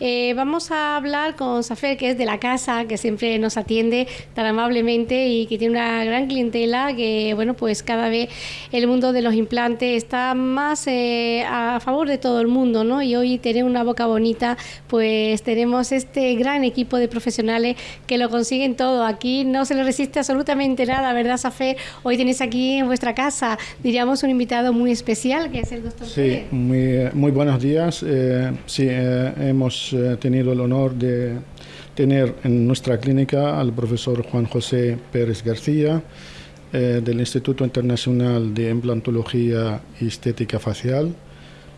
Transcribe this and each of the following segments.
Eh, vamos a hablar con Safer, que es de la casa, que siempre nos atiende tan amablemente y que tiene una gran clientela, que bueno, pues cada vez el mundo de los implantes está más eh, a favor de todo el mundo, ¿no? Y hoy tener una boca bonita, pues tenemos este gran equipo de profesionales que lo consiguen todo. Aquí no se le resiste absolutamente nada, ¿verdad, Safer? Hoy tenéis aquí en vuestra casa, diríamos, un invitado muy especial, que es el doctor Sí, muy, muy buenos días. Eh, sí, eh, eh, tenido el honor de tener en nuestra clínica al profesor Juan José Pérez García del Instituto Internacional de Implantología y Estética Facial,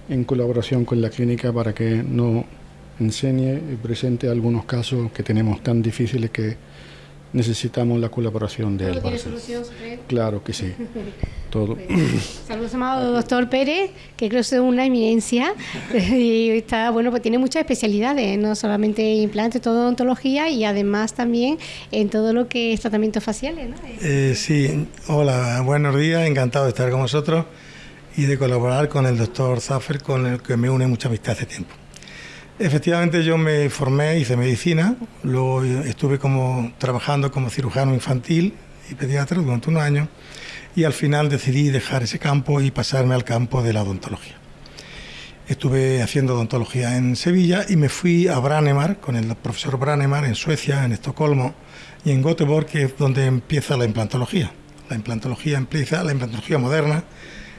en colaboración con la clínica para que nos enseñe y presente algunos casos que tenemos tan difíciles que necesitamos la colaboración de él. ¿Tiene solución, Claro que sí. Todo. Saludos, amado doctor Pérez, que creo que es una eminencia y está, bueno, pues tiene muchas especialidades, no solamente implantes, todo odontología y además también en todo lo que es tratamientos faciales, ¿no? Eh, sí, hola, buenos días, encantado de estar con vosotros y de colaborar con el doctor Zaffer, con el que me une mucha amistad hace tiempo. Efectivamente yo me formé, hice medicina, luego estuve como, trabajando como cirujano infantil y pediatra durante un año y al final decidí dejar ese campo y pasarme al campo de la odontología. Estuve haciendo odontología en Sevilla y me fui a Branemar con el profesor Branemar en Suecia, en Estocolmo y en Göteborg, que es donde empieza la implantología. La implantología empieza, la implantología moderna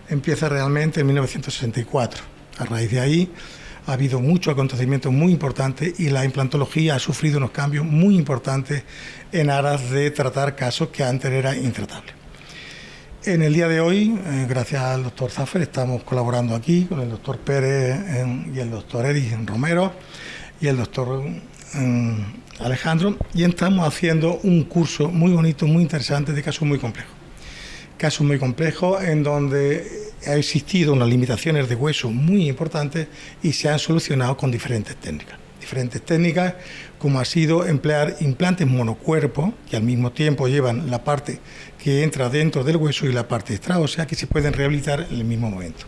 empieza realmente en 1964. A raíz de ahí ha habido muchos acontecimientos muy importantes y la implantología ha sufrido unos cambios muy importantes en aras de tratar casos que antes eran intratables. En el día de hoy, eh, gracias al doctor Zaffer, estamos colaborando aquí con el doctor Pérez y el doctor Eric Romero y el doctor Alejandro y estamos haciendo un curso muy bonito, muy interesante de casos muy complejos. Casos muy complejos en donde ha existido unas limitaciones de hueso muy importantes y se han solucionado con diferentes técnicas. Diferentes técnicas como ha sido emplear implantes monocuerpo, que al mismo tiempo llevan la parte que entra dentro del hueso y la parte extra, o sea que se pueden rehabilitar en el mismo momento.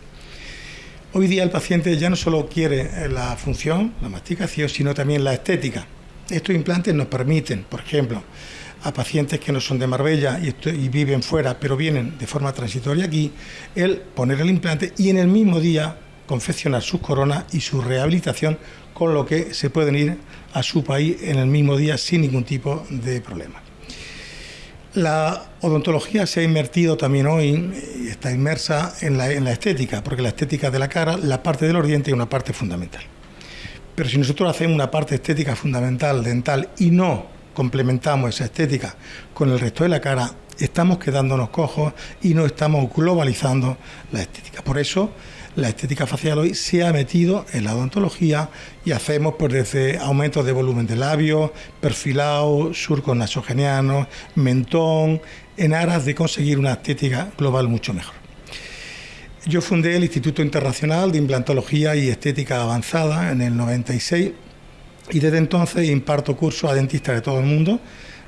Hoy día el paciente ya no solo quiere la función, la masticación, sino también la estética. Estos implantes nos permiten, por ejemplo, a pacientes que no son de Marbella y, viven fuera, pero vienen de forma transitoria aquí, el poner el implante y en el mismo día confeccionar sus coronas y su rehabilitación, con lo que se pueden ir a su país en el mismo día sin ningún tipo de problema. La odontología se ha invertido también hoy, está inmersa en la, en la estética, porque la estética de la cara, la parte del dientes es una parte fundamental. Pero si nosotros hacemos una parte estética fundamental, dental, y no complementamos esa estética con el resto de la cara, estamos quedándonos cojos y no estamos globalizando la estética. Por eso la estética facial hoy se ha metido en la odontología y hacemos pues desde aumentos de volumen de labios, perfilado, surcos nasogenianos, mentón, en aras de conseguir una estética global mucho mejor. Yo fundé el Instituto Internacional de Implantología y Estética Avanzada en el 96 y desde entonces imparto cursos a dentistas de todo el mundo,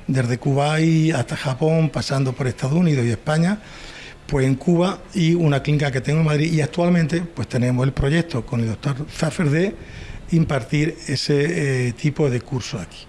desde Cuba hasta Japón, pasando por Estados Unidos y España, pues en Cuba y una clínica que tengo en Madrid y actualmente pues tenemos el proyecto con el doctor Zaffer de impartir ese eh, tipo de cursos aquí.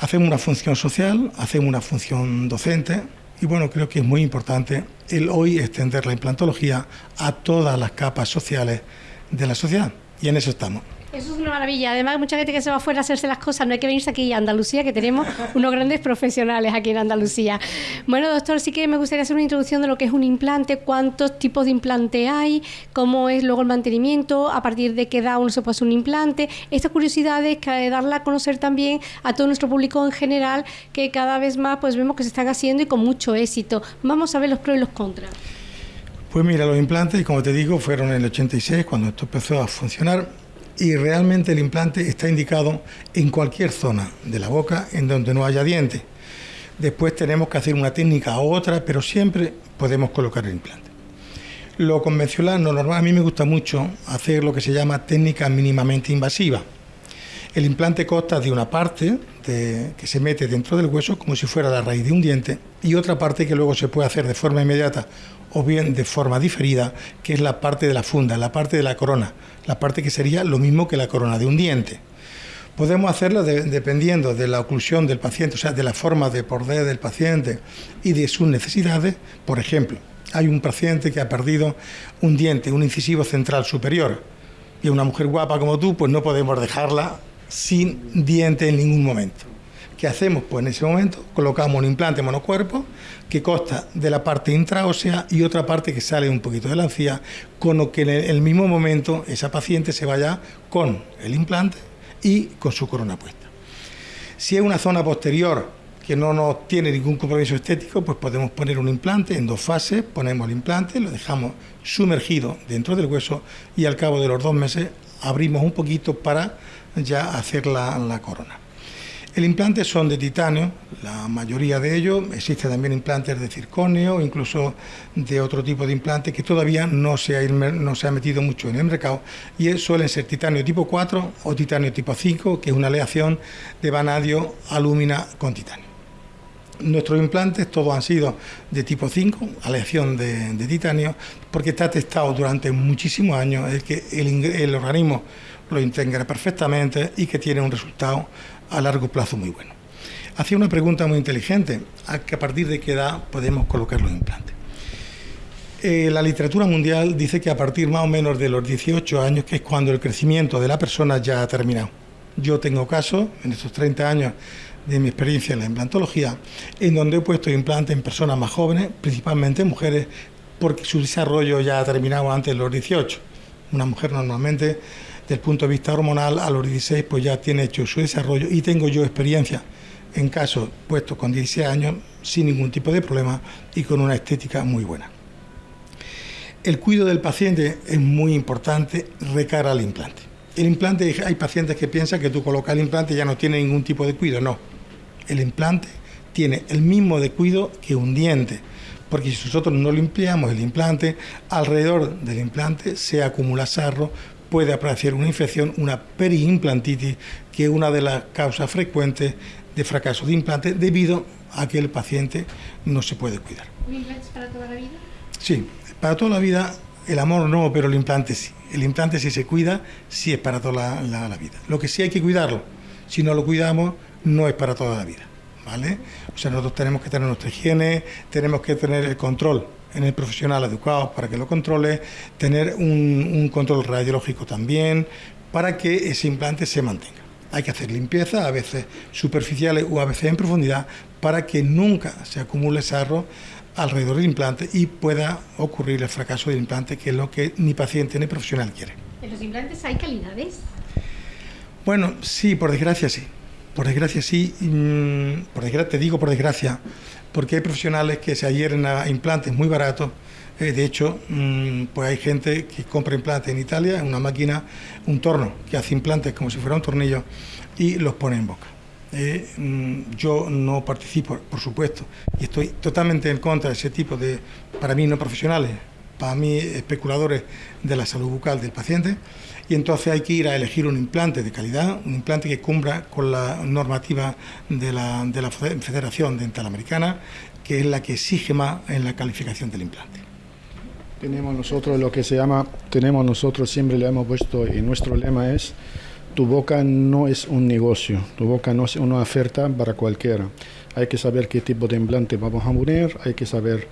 Hacemos una función social, hacemos una función docente y bueno, creo que es muy importante el hoy extender la implantología a todas las capas sociales de la sociedad y en eso estamos. Eso es una maravilla. Además, mucha gente que se va afuera a hacerse las cosas, no hay que venirse aquí a Andalucía, que tenemos unos grandes profesionales aquí en Andalucía. Bueno, doctor, sí que me gustaría hacer una introducción de lo que es un implante, cuántos tipos de implante hay, cómo es luego el mantenimiento, a partir de qué edad uno se puede hacer un implante. Estas curiosidades, que darla a conocer también a todo nuestro público en general, que cada vez más pues vemos que se están haciendo y con mucho éxito. Vamos a ver los pros y los contras. Pues mira, los implantes, como te digo, fueron en el 86 cuando esto empezó a funcionar y realmente el implante está indicado en cualquier zona de la boca en donde no haya diente. Después tenemos que hacer una técnica u otra, pero siempre podemos colocar el implante. Lo convencional, lo normal, a mí me gusta mucho hacer lo que se llama técnica mínimamente invasiva. El implante consta de una parte que se mete dentro del hueso como si fuera la raíz de un diente y otra parte que luego se puede hacer de forma inmediata o bien de forma diferida, que es la parte de la funda, la parte de la corona, la parte que sería lo mismo que la corona de un diente. Podemos hacerlo dependiendo de la oclusión del paciente, o sea, de la forma de poder del paciente y de sus necesidades. Por ejemplo, hay un paciente que ha perdido un diente, un incisivo central superior, y una mujer guapa como tú, pues no podemos dejarla sin diente en ningún momento. ¿Qué hacemos? Pues en ese momento colocamos un implante monocuerpo que consta de la parte intraósea y otra parte que sale un poquito de la encía, con lo que en el mismo momento esa paciente se vaya con el implante y con su corona puesta. Si es una zona posterior que no nos tiene ningún compromiso estético, pues podemos poner un implante en dos fases, ponemos el implante, lo dejamos sumergido dentro del hueso y al cabo de los dos meses abrimos un poquito para ya hacer la, la corona. El implante son de titanio, la mayoría de ellos. Existen también implantes de circonio, incluso de otro tipo de implantes que todavía no se ha, no se ha metido mucho en el mercado y suelen ser titanio tipo 4 o titanio tipo 5, que es una aleación de vanadio alúmina con titanio. Nuestros implantes todos han sido de tipo 5, aleación de, titanio, porque está testado durante muchísimos años el que el organismo lo integra perfectamente y que tiene un resultado a largo plazo muy bueno. Hacía una pregunta muy inteligente, a, que a partir de qué edad podemos colocar los implantes. Eh, la literatura mundial dice que a partir más o menos de los 18 años, que es cuando el crecimiento de la persona ya ha terminado. Yo tengo casos, en estos 30 años de mi experiencia en la implantología, en donde he puesto implantes en personas más jóvenes, principalmente mujeres, porque su desarrollo ya ha terminado antes de los 18. Una mujer normalmente desde el punto de vista hormonal, a los 16 pues ya tiene hecho su desarrollo y tengo yo experiencia en casos puestos con 16 años sin ningún tipo de problema y con una estética muy buena. El cuidado del paciente es muy importante recara al implante. El implante, hay pacientes que piensan que tú colocas el implante y ya no tiene ningún tipo de cuidado. No, el implante tiene el mismo de cuidado que un diente, porque si nosotros no limpiamos el implante, alrededor del implante se acumula sarro, puede aparecer una infección, una periimplantitis, que es una de las causas frecuentes de fracaso de implante debido a que el paciente no se puede cuidar. ¿Un implante para toda la vida? Sí, para toda la vida el amor no, pero el implante sí. El implante si se cuida, sí es para toda la, la vida. Lo que sí hay que cuidarlo. Si no lo cuidamos, no es para toda la vida. ¿Vale? O sea, nosotros tenemos que tener nuestra higiene, tenemos que tener el control en el profesional educado para que lo controle, tener un, control radiológico también para que ese implante se mantenga. Hay que hacer limpieza, a veces superficiales o a veces en profundidad, para que nunca se acumule sarro alrededor del implante y pueda ocurrir el fracaso del implante, que es lo que ni paciente ni profesional quiere. ¿En los implantes hay calidades? Bueno, sí, por desgracia sí. Por desgracia sí. Mm, por desgracia, te digo por desgracia, porque hay profesionales que se adhieren a implantes muy baratos. Eh, de hecho, mm, pues hay gente que compra implantes en Italia, una máquina, un torno, que hace implantes como si fuera un tornillo y los pone en boca. Eh, mm, yo no participo, por supuesto, y estoy totalmente en contra de ese tipo de, para mí no profesionales, para mí especuladores de la salud bucal del paciente y entonces hay que ir a elegir un implante de calidad, un implante que cumpla con la normativa de la, de la Federación Dental Americana, que es la que exige más en la calificación del implante. Tenemos nosotros lo que se llama, tenemos nosotros siempre le hemos puesto y nuestro lema es tu boca no es un negocio, tu boca no es una oferta para cualquiera. Hay que saber qué tipo de implante vamos a poner, hay que saber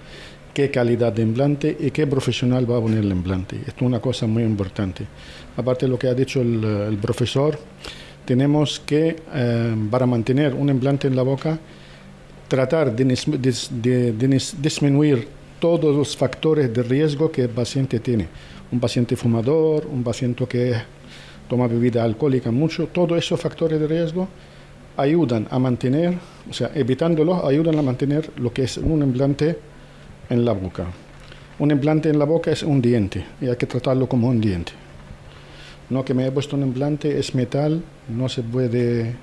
qué calidad de implante y qué profesional va a poner el implante. Esto es una cosa muy importante. Aparte de lo que ha dicho el, profesor, tenemos que, eh, para mantener un implante en la boca, tratar de, disminuir todos los factores de riesgo que el paciente tiene. Un paciente fumador, un paciente que toma bebida alcohólica mucho, todos esos factores de riesgo ayudan a mantener, o sea, evitándolos, ayudan a mantener lo que es un implante en la boca. Un implante en la boca es un diente y hay que tratarlo como un diente. No que me he puesto un implante, es metal, no se puede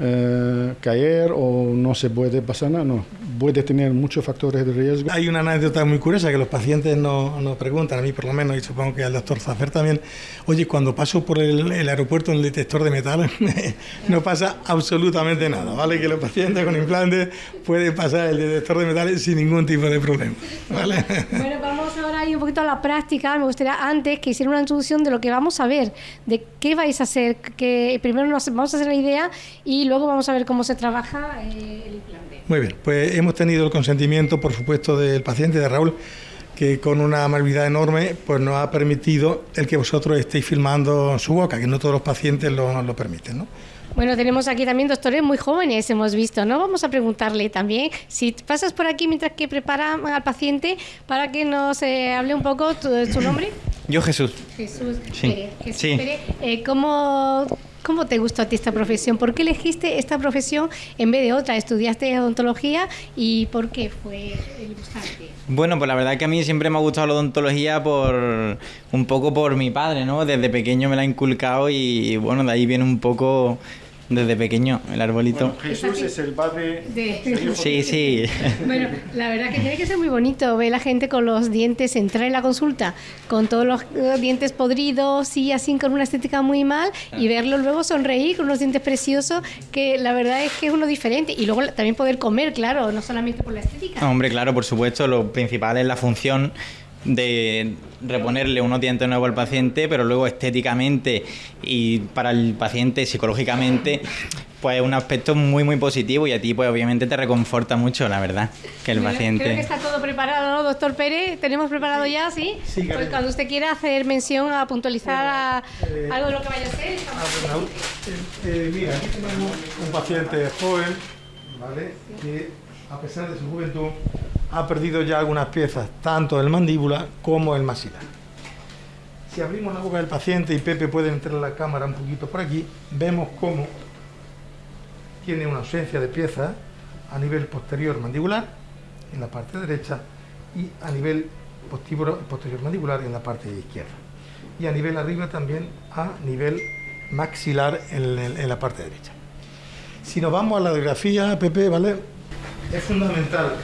eh, caer o no se puede pasar nada, no. Puede tener muchos factores de riesgo. Hay una anécdota muy curiosa que los pacientes nos no preguntan, a mí por lo menos, y supongo que al doctor Zafer también, oye, cuando paso por el, aeropuerto en el detector de metal, no pasa absolutamente nada, ¿vale? Que los pacientes con implantes pueden pasar el detector de metales sin ningún tipo de problema, ¿vale? Bueno, vamos ahora ahí un poquito a la práctica, me gustaría antes que hiciera una introducción de lo que vamos a ver, de qué vais a hacer, que primero nos vamos a hacer la idea y luego vamos a ver cómo se trabaja eh, el implante. Muy bien, pues hemos tenido el consentimiento, por supuesto, del paciente, de Raúl, que con una amabilidad enorme pues nos ha permitido el que vosotros estéis filmando su boca, que no todos los pacientes lo, lo permiten, ¿no? Bueno, tenemos aquí también doctores muy jóvenes, hemos visto, ¿no? Vamos a preguntarle también si pasas por aquí mientras que prepara al paciente para que nos eh, hable un poco tu, su nombre. Yo Jesús. Jesús Sí. Pérez. Jesús Sí. Pérez, eh, ¿cómo, ¿Cómo te gustó a ti esta profesión? ¿Por qué elegiste esta profesión en vez de otra? ¿Estudiaste odontología y por qué fue el gustarte? Bueno, pues la verdad que a mí siempre me ha gustado la odontología por un poco por mi padre, ¿no? Desde pequeño me la ha inculcado y bueno, de ahí viene un poco desde pequeño el arbolito. Jesús es el padre De- Sí, sí. Bueno, la verdad que tiene que ser muy bonito ver la gente con los dientes, entrar en la consulta con todos los dientes podridos y así con una estética muy mal y verlo luego sonreír con unos dientes preciosos que la verdad es que es uno diferente y luego también poder comer, claro, no solamente por la estética. Hombre, claro, por supuesto, lo principal es la función de reponerle unos dientes nuevos al paciente, pero luego estéticamente y para el paciente psicológicamente, pues es un aspecto muy muy positivo y a ti pues obviamente te reconforta mucho, la verdad, que el Bueno, Creo que paciente... está todo preparado, ¿no, doctor Pérez? ¿Tenemos preparado ya, sí? Sí, pues cuando usted quiera hacer mención a puntualizar a- Eh, algo de lo que vaya a estamos Ah, pues, Raúl, eh, eh, mira, aquí tenemos un paciente joven, ¿vale? Que a pesar de su juventud ha perdido ya algunas piezas, tanto el mandíbula como el maxilar. Si abrimos la boca del paciente y Pepe puede entrar a la cámara un poquito por aquí, vemos cómo tiene una ausencia de piezas a nivel posterior mandibular en la parte derecha y a nivel posterior, mandibular en la parte izquierda. Y a nivel arriba también a nivel maxilar en, en la parte derecha. Si nos vamos a la radiografía, Pepe, ¿vale? Es fundamental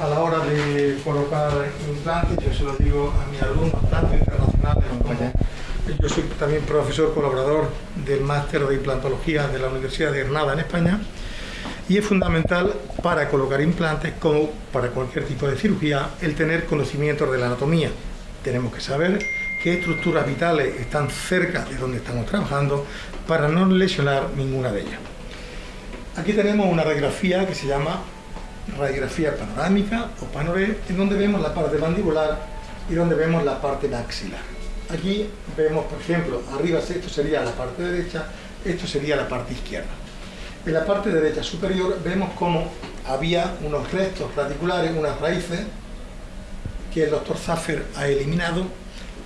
a la hora de colocar implantes, yo se lo digo a mis alumnos, tanto internacionales como yo soy también profesor colaborador del máster de implantología de la Universidad de Granada en España y es fundamental para colocar implantes como para cualquier tipo de cirugía el tener conocimientos de la anatomía. Tenemos que saber qué estructuras vitales están cerca de donde estamos trabajando para no lesionar ninguna de ellas. Aquí tenemos una radiografía que se llama radiografía panorámica o panoré, en donde vemos la parte mandibular y donde vemos la parte maxilar. Aquí vemos, por ejemplo, arriba esto sería la parte derecha, esto sería la parte izquierda. En la parte derecha superior vemos cómo había unos restos radiculares, unas raíces, que el doctor Zaffer ha eliminado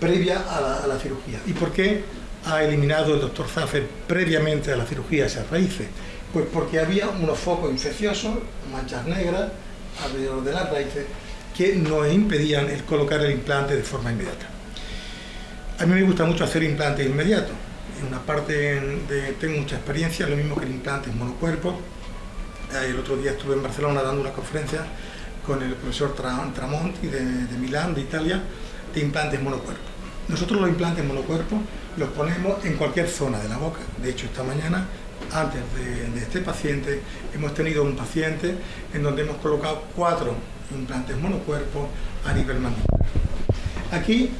previa a la, a la cirugía. ¿Y por qué ha eliminado el doctor Zaffer previamente a la cirugía esas raíces? Pues porque había unos focos infecciosos, manchas negras alrededor de las raíces, que nos impedían el colocar el implante de forma inmediata. A mí me gusta mucho hacer implantes inmediatos. En una parte tengo mucha experiencia, lo mismo que el implante en monocuerpo. Eh, El otro día estuve en Barcelona dando una conferencia con el profesor Tra- Tramonti de, de Milán, de Italia, de implantes monocuerpo. Nosotros los implantes monocuerpo los ponemos en cualquier zona de la boca. De hecho, esta mañana, antes de, de este paciente, hemos tenido un paciente en donde hemos colocado cuatro implantes monocuerpo a nivel mandibular. Aquí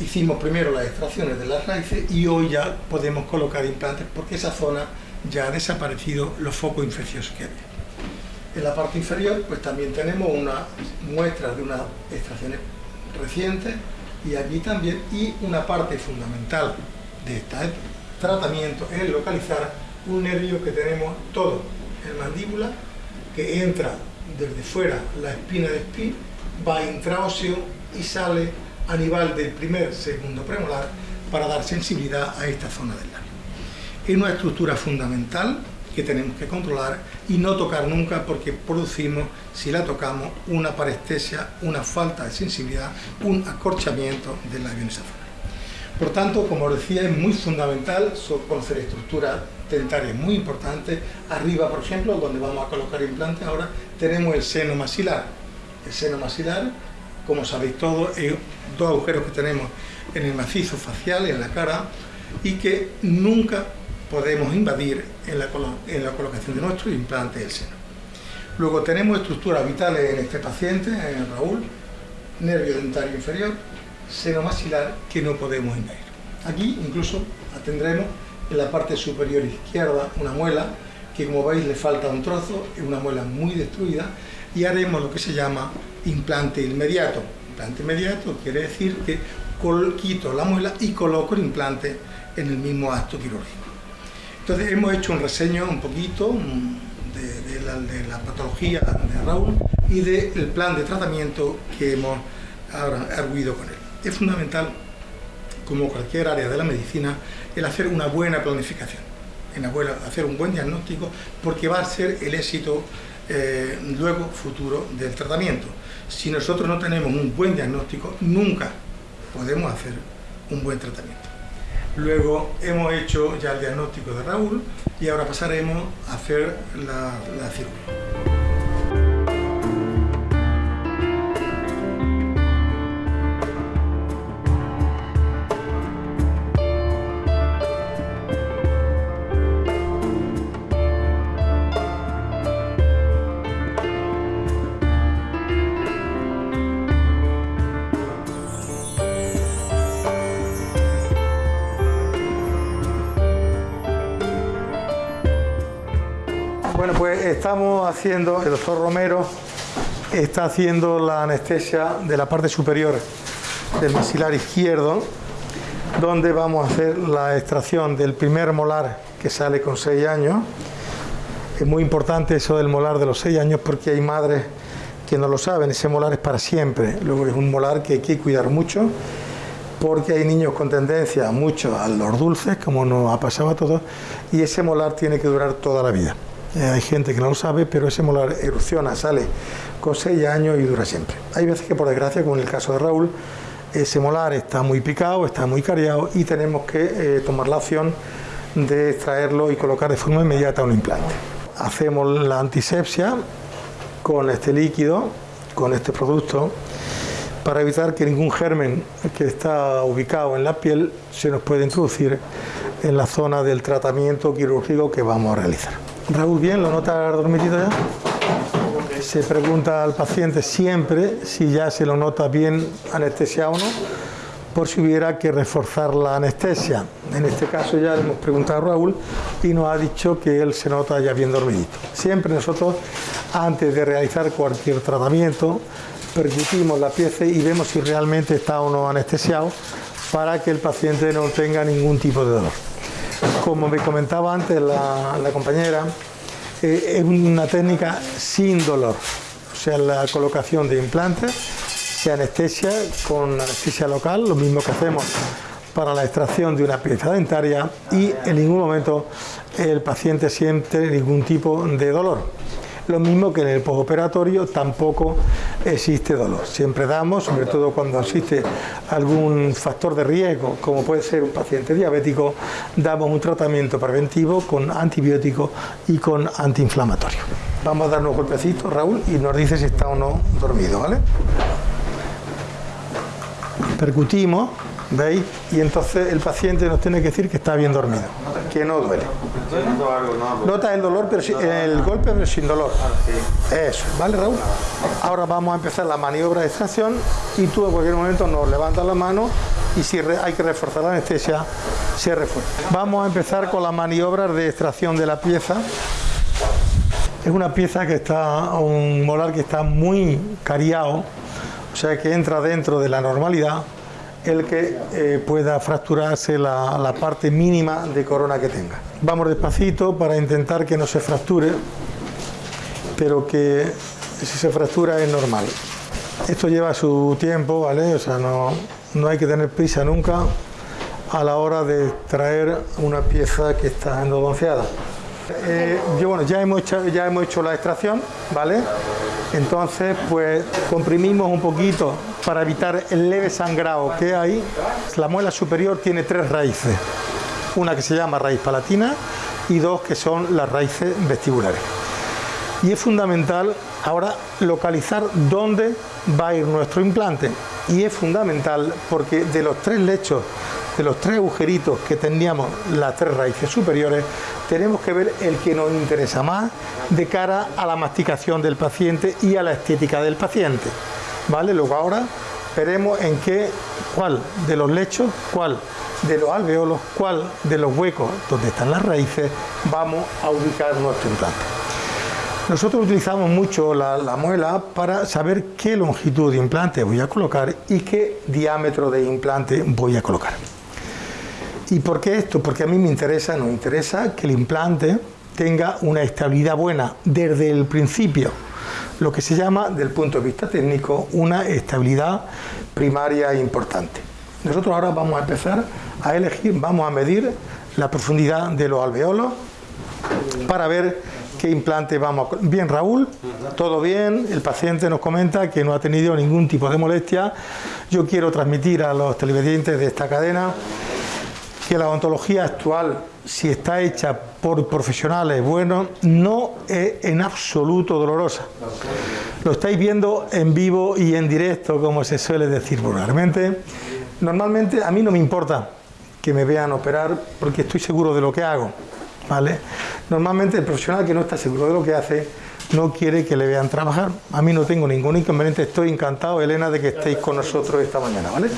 hicimos primero las extracciones de las raíces y hoy ya podemos colocar implantes porque esa zona ya ha desaparecido los focos infecciosos que había. En la parte inferior pues también tenemos una muestra de unas extracciones recientes y aquí también y una parte fundamental de este tratamiento es localizar un nervio que tenemos todo en mandíbula que entra desde fuera la espina de espí, va intraóseo y sale a nivel del primer segundo premolar para dar sensibilidad a esta zona del labio. Es una estructura fundamental que tenemos que controlar y no tocar nunca porque producimos, si la tocamos, una parestesia, una falta de sensibilidad, un acorchamiento del labio en esa. Por tanto, como decía, es muy fundamental conocer estructuras dentarias muy importantes. Arriba, por ejemplo, donde vamos a colocar implantes ahora, tenemos el seno maxilar. El seno maxilar, como sabéis todos, es dos agujeros que tenemos en el macizo facial, en la cara, y que nunca podemos invadir en la, colo- en la colocación de nuestro implante del seno. Luego tenemos estructuras vitales en este paciente, en Raúl, nervio dentario inferior, seno maxilar que no podemos invadir. Aquí incluso atendremos en la parte superior izquierda una muela que como veis le falta un trozo, es una muela muy destruida y haremos lo que se llama implante inmediato. Implante inmediato quiere decir que quito la muela y coloco el implante en el mismo acto quirúrgico. Entonces hemos hecho un reseño un poquito mm, de, la, patología de Raúl y del plan de tratamiento que hemos arguido con él. Es fundamental, como cualquier área de la medicina, el hacer una buena planificación, en hacer un buen diagnóstico, porque va a ser el éxito eh, luego futuro del tratamiento. Si nosotros no tenemos un buen diagnóstico, nunca podemos hacer un buen tratamiento. Luego hemos hecho ya el diagnóstico de Raúl y ahora pasaremos a hacer la, la cirugía. Bueno, pues estamos haciendo, el doctor Romero está haciendo la anestesia de la parte superior del maxilar izquierdo, donde vamos a hacer la extracción del primer molar que sale con 6 años. Es muy importante eso del molar de los 6 años porque hay madres que no lo saben, ese molar es para siempre. Luego es un molar que hay que cuidar mucho porque hay niños con tendencia mucho a los dulces, como nos ha pasado a todos, y ese molar tiene que durar toda la vida. Eh, hay gente que no lo sabe, pero ese molar erupciona, sale con 6 años y dura siempre. Hay veces que por desgracia, como en el caso de Raúl, ese molar está muy picado, está muy cariado y tenemos que eh, tomar la opción de extraerlo y colocar de forma inmediata un implante. Hacemos la antisepsia con este líquido, con este producto, para evitar que ningún germen que está ubicado en la piel se nos pueda introducir en la zona del tratamiento quirúrgico que vamos a realizar. Raúl, bien, ¿lo nota dormidito ya? Se pregunta al paciente siempre si ya se lo nota bien anestesiado o no, por si hubiera que reforzar la anestesia. En este caso ya le hemos preguntado a Raúl y nos ha dicho que él se nota ya bien dormidito. Siempre nosotros, antes de realizar cualquier tratamiento, percutimos la pieza y vemos si realmente está o no anestesiado para que el paciente no tenga ningún tipo de dolor. Como me comentaba antes la, compañera, eh, es una técnica sin dolor, o sea, la colocación de implantes se anestesia con anestesia local, lo mismo que hacemos para la extracción de una pieza dentaria y en ningún momento el paciente siente ningún tipo de dolor. Lo mismo que en el postoperatorio tampoco existe dolor. Siempre damos, sobre todo cuando existe algún factor de riesgo, como puede ser un paciente diabético, damos un tratamiento preventivo con antibiótico y con antiinflamatorio. Vamos a darnos un golpecito, Raúl, y nos dice si está o no dormido, ¿vale? Percutimos ¿Veis? Y entonces el paciente nos tiene que decir que está bien dormido, que no duele. Nota el dolor, pero el golpe, pero sin dolor. Eso, ¿vale, Raúl? Ahora vamos a empezar la maniobra de extracción y tú en cualquier momento nos levantas la mano y si hay que reforzar la anestesia, se refuerza. Vamos a empezar con la maniobra de extracción de la pieza. Es una pieza que está, un molar que está muy cariado, o sea que entra dentro de la normalidad el que eh, pueda fracturarse la, parte mínima de corona que tenga. Vamos despacito para intentar que no se fracture, pero que si se fractura es normal. Esto lleva su tiempo, ¿vale? O sea, no, no hay que tener prisa nunca a la hora de traer una pieza que está endodonceada. Eh, yo, bueno, ya hemos, hecho, ya hemos hecho la extracción, ¿vale? Entonces, pues comprimimos un poquito para evitar el leve sangrado que hay. La muela superior tiene tres raíces, una que se llama raíz palatina y dos que son las raíces vestibulares. Y es fundamental ahora localizar dónde va a ir nuestro implante. Y es fundamental porque de los tres lechos, de los tres agujeritos que teníamos las tres raíces superiores, tenemos que ver el que nos interesa más de cara a la masticación del paciente y a la estética del paciente. ¿vale? Luego ahora veremos en qué, cuál de los lechos, cuál de los alveolos, cuál de los huecos donde están las raíces vamos a ubicar nuestro implante. Nosotros utilizamos mucho la, la, muela para saber qué longitud de implante voy a colocar y qué diámetro de implante voy a colocar. ¿Y por qué esto? Porque a mí me interesa, nos interesa que el implante tenga una estabilidad buena desde el principio, lo que se llama, desde el punto de vista técnico, una estabilidad primaria importante. Nosotros ahora vamos a empezar a elegir, vamos a medir la profundidad de los alveolos para ver qué implante vamos a... Bien, Raúl, todo bien, el paciente nos comenta que no ha tenido ningún tipo de molestia. Yo quiero transmitir a los televidentes de esta cadena que la odontología actual, si está hecha por profesionales buenos, no es en absoluto dolorosa. Lo estáis viendo en vivo y en directo, como se suele decir vulgarmente. Normalmente a mí no me importa que me vean operar porque estoy seguro de lo que hago. ¿vale? Normalmente el profesional que no está seguro de lo que hace no quiere que le vean trabajar. A mí no tengo ningún inconveniente, estoy encantado, Elena, de que estéis con nosotros esta mañana, ¿vale?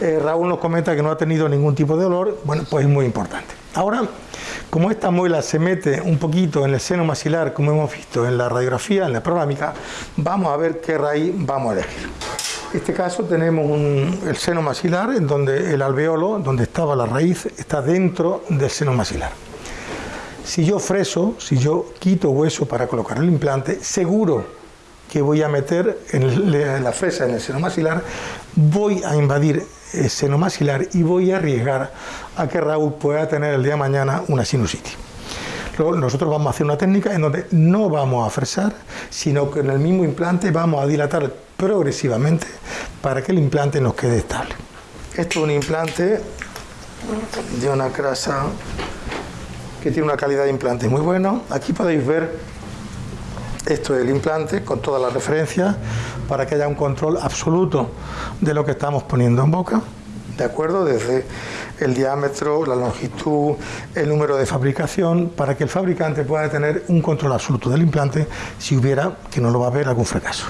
Eh, Raúl nos comenta que no ha tenido ningún tipo de dolor, bueno, pues es muy importante. Ahora, como esta muela se mete un poquito en el seno maxilar, como hemos visto en la radiografía, en la panorámica, vamos a ver qué raíz vamos a elegir. En este caso tenemos el seno maxilar, en donde el alveolo, donde estaba la raíz, está dentro del seno maxilar. Si yo freso, si yo quito hueso para colocar el implante, seguro que voy a meter en la fresa en el seno maxilar, voy a invadir el seno maxilar y voy a arriesgar a que Raúl pueda tener el día de mañana una sinusitis. Nosotros vamos a hacer una técnica en donde no vamos a fresar, sino que en el mismo implante vamos a dilatar progresivamente para que el implante nos quede estable. Esto es un implante de una grasa que tiene una calidad de implante muy buena. Aquí podéis ver esto es el implante con todas las referencias para que haya un control absoluto de lo que estamos poniendo en boca. ¿De acuerdo? Desde el diámetro, la longitud, el número de fabricación, para que el fabricante pueda tener un control absoluto del implante si hubiera, que no lo va a haber, algún fracaso.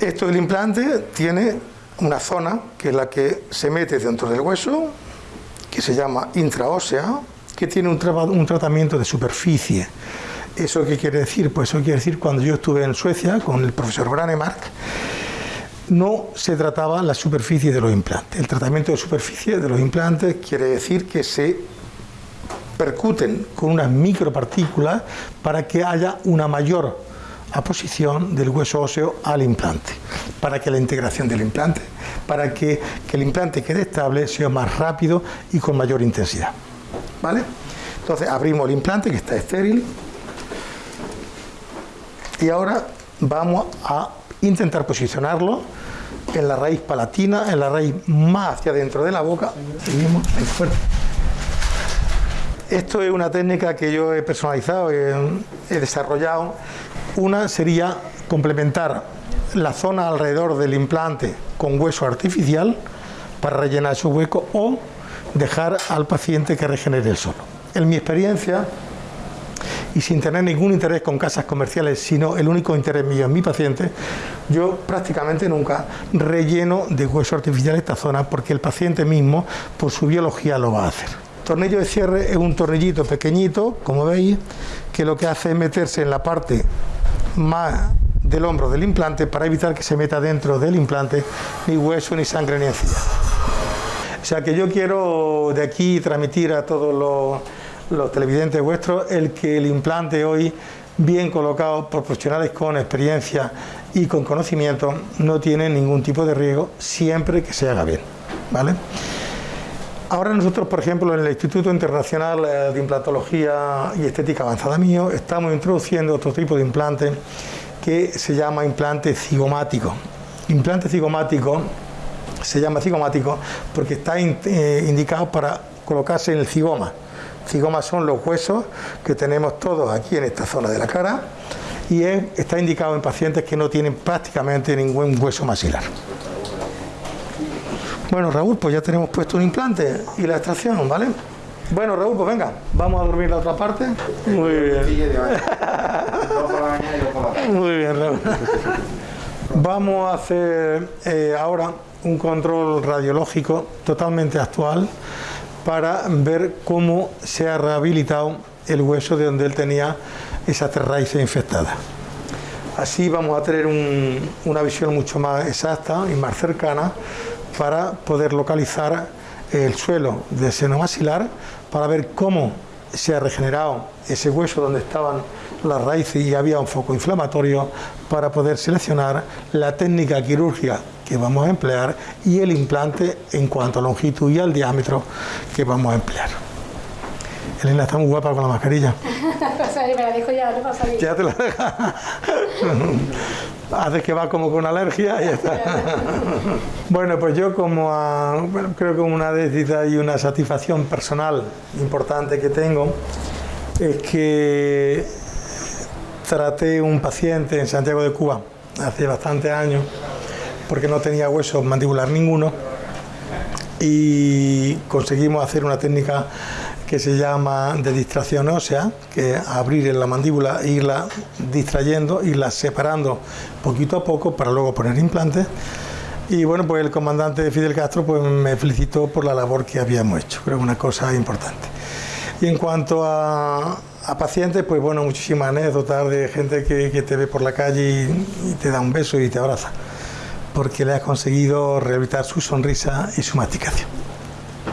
Esto del implante tiene una zona que es la que se mete dentro del hueso, que se llama intraósea, que tiene un, tratamiento de superficie. ¿Eso qué quiere decir? Pues eso quiere decir cuando yo estuve en Suecia con el profesor Branemark, no se trataba la superficie de los implantes. El tratamiento de superficie de los implantes quiere decir que se percuten con unas micropartículas para que haya una mayor aposición del hueso óseo al implante, para que la integración del implante, para que el implante quede estable, sea más rápido y con mayor intensidad. Entonces abrimos el implante que está estéril y ahora vamos a intentar posicionarlo en la raíz palatina, en la raíz más hacia dentro de la boca. Seguimos, fuerte. Esto es una técnica que yo he personalizado, he, desarrollado. Una sería complementar la zona alrededor del implante con hueso artificial para rellenar esos huecos o dejar al paciente que regenere el solo. En mi experiencia, y sin tener ningún interés con casas comerciales, sino el único interés mío en mi paciente, yo prácticamente nunca relleno de hueso artificial esta zona porque el paciente mismo, por su biología, lo va a hacer. tornillo de cierre es un tornillito pequeñito, como veis, que lo que hace es meterse en la parte más del hombro del implante para evitar que se meta dentro del implante ni hueso, ni sangre, ni encía. O sea que yo quiero de aquí transmitir a todos los televidentes vuestros, el que el implante hoy, bien colocado por profesionales con experiencia y con conocimiento, no tiene ningún tipo de riesgo siempre que se haga bien. ¿vale? Ahora nosotros, por ejemplo, en el Instituto Internacional eh, de Implantología y Estética Avanzada mío, estamos introduciendo otro tipo de implante que se llama implante cigomático. Implante cigomático se llama cigomático porque está eh, indicado para colocarse en el cigoma. Cigomas son los huesos que tenemos todos aquí en esta zona de la cara y está indicado en pacientes que no tienen prácticamente ningún hueso maxilar. Bueno, Raúl, pues ya tenemos puesto un implante y la extracción, ¿vale? Bueno, Raúl, pues venga, vamos a dormir la otra parte. Muy bien. Muy bien, Raúl. Vamos a hacer eh, ahora un control radiológico totalmente actual para ver cómo se ha rehabilitado el hueso de donde él tenía esas raíces infectadas. Así vamos a tener una visión mucho más exacta y más cercana para poder localizar el suelo del seno maxilar para ver cómo se ha regenerado ese hueso donde estaban las raíces y había un foco inflamatorio para poder seleccionar la técnica quirúrgica que vamos a emplear y el implante en cuanto a longitud y al diámetro que vamos a emplear. Elena está muy guapa con la mascarilla. me la dejo ya, no pasa Ya te la dejas. Haces que va como con alergia y ya está. bueno, pues yo como creo que una décita y una satisfacción personal importante que tengo es que traté un paciente en Santiago de Cuba hace bastantes años porque no tenía hueso mandibular ninguno y conseguimos hacer una técnica que se llama de distracción ósea, que abrir la mandíbula e irla distrayendo, irla separando poquito a poco para luego poner implantes. Y bueno, pues el comandante Fidel Castro pues me felicitó por la labor que habíamos hecho, creo que una cosa importante. Y en cuanto a, pacientes, pues bueno, muchísimas anécdotas de gente que, te ve por la calle y, te da un beso y te abraza, porque le has conseguido rehabilitar su sonrisa y su masticación.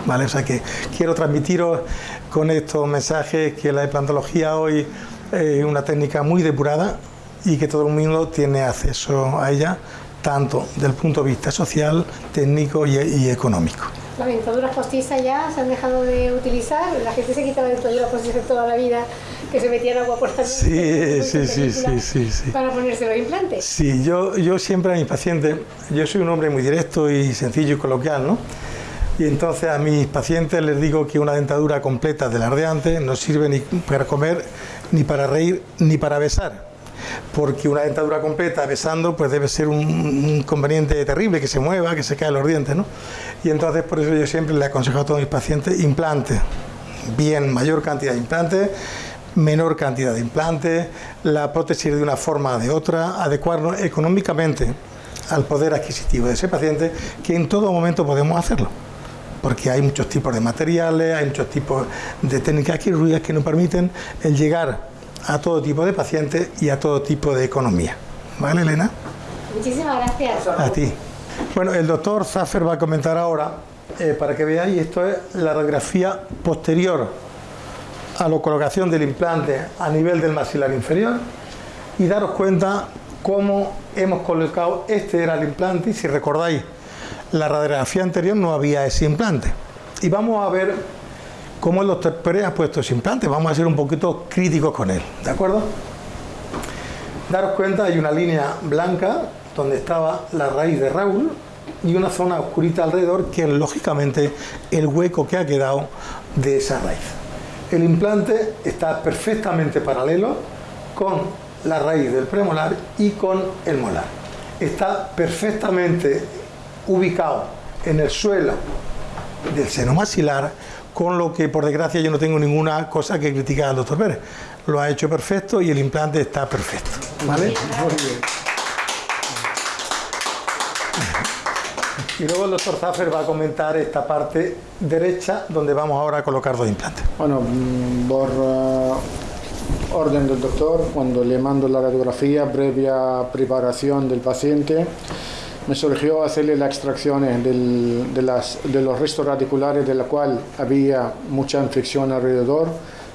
¿Vale? O sea que quiero transmitiros con estos mensajes que la implantología hoy es una técnica muy depurada y que todo el mundo tiene acceso a ella, tanto del punto de vista social, técnico y económico. Las dentaduras postizas ya se han dejado de utilizar, la gente se quitaba dentaduras postizas toda la vida, que se metían agua por la sí, sí, sí, sí, sí, para ponerse los implantes. Sí, yo, yo siempre a mis pacientes, yo soy un hombre muy directo y sencillo y coloquial, ¿no? Y entonces a mis pacientes les digo que una dentadura completa del ardeante no sirve ni para comer, ni para reír, ni para besar porque una dentadura completa besando pues debe ser un, inconveniente terrible, que se mueva, que se caigan los dientes, ¿no? Y entonces por eso yo siempre le aconsejo a todos mis pacientes implante, bien, mayor cantidad de implantes, menor cantidad de implantes, la prótesis de una forma o de otra, adecuarnos económicamente al poder adquisitivo de ese paciente, que en todo momento podemos hacerlo porque hay muchos tipos de materiales, hay muchos tipos de técnicas quirúrgicas que nos permiten el llegar a todo tipo de pacientes y a todo tipo de economía. ¿Vale, Elena? Muchísimas gracias. A ti. Bueno, el doctor Zaffer va a comentar ahora, eh, para que veáis, esto es la radiografía posterior a la colocación del implante a nivel del maxilar inferior y daros cuenta cómo hemos colocado, este era el implante y si recordáis, la radiografía anterior no había ese implante. Y vamos a ver cómo el doctor Pérez ha puesto ese implante. Vamos a ser un poquito críticos con él, ¿de acuerdo? Daros cuenta, hay una línea blanca donde estaba la raíz de Raúl y una zona oscurita alrededor que es lógicamente el hueco que ha quedado de esa raíz. El implante está perfectamente paralelo con la raíz del premolar y con el molar. Está perfectamente ubicado en el suelo del seno maxilar con lo que por desgracia yo no tengo ninguna cosa que criticar al doctor Pérez. Lo ha hecho perfecto y el implante está perfecto. ¿Vale? Muy bien. Y luego el doctor Zaffer va a comentar esta parte derecha donde vamos ahora a colocar dos implantes. Bueno, mm, por uh, orden del doctor, cuando le mando la radiografía previa preparación del paciente, me surgió hacerle la extracción de, las, de los restos radiculares de la cual había mucha infección alrededor.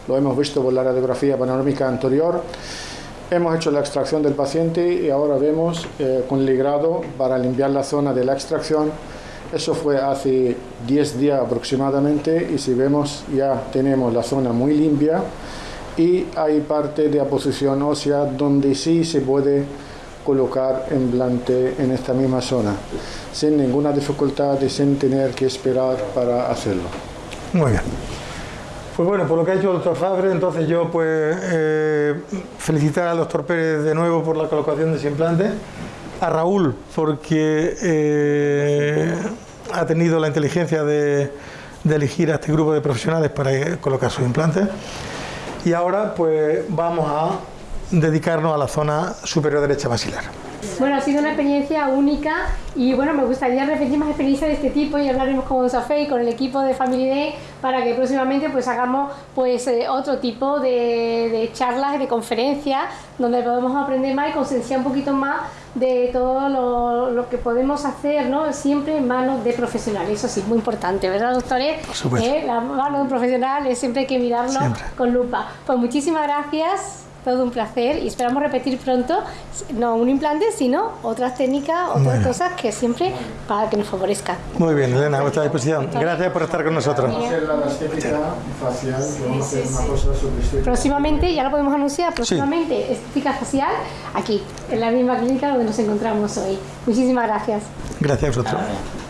Lo hemos visto por la radiografía panorámica anterior. Hemos hecho la extracción del paciente y ahora vemos eh, con ligrado para limpiar la zona de la extracción. Eso fue hace 10 días aproximadamente y si vemos ya tenemos la zona muy limpia y hay parte de aposición ósea donde sí se puede colocar implante en esta misma zona, sin ninguna dificultad y sin tener que esperar para hacerlo. Muy bien. Pues bueno, por lo que ha hecho el doctor Fabre, entonces yo pues eh, felicitar al doctor Pérez de nuevo por la colocación de ese implante, a Raúl porque eh, ha tenido la inteligencia de, elegir a este grupo de profesionales para colocar sus implantes y ahora pues vamos a dedicarnos a la zona superior derecha basilar. Bueno, ha sido una experiencia única y bueno, me gustaría repetir más experiencias de este tipo y hablaremos con Safé y con el equipo de Family Day para que próximamente pues hagamos pues eh, otro tipo de, de charlas y de conferencias donde podemos aprender más y concienciar un poquito más de todo lo, lo, que podemos hacer, ¿no? Siempre en manos de profesionales, eso sí, muy importante, ¿verdad, doctores? ¿Eh? La mano de un profesional es siempre hay que mirarlo siempre. con lupa. Pues muchísimas gracias todo un placer y esperamos repetir pronto, no un implante, sino otras técnicas, otras bueno. cosas que siempre para que nos favorezcan. Muy bien, Elena, a vuestra disposición. Gracias por estar con nosotros. Próximamente, ya lo podemos anunciar, próximamente sí. estética facial aquí, en la misma clínica donde nos encontramos hoy. Muchísimas gracias. Gracias a vosotros.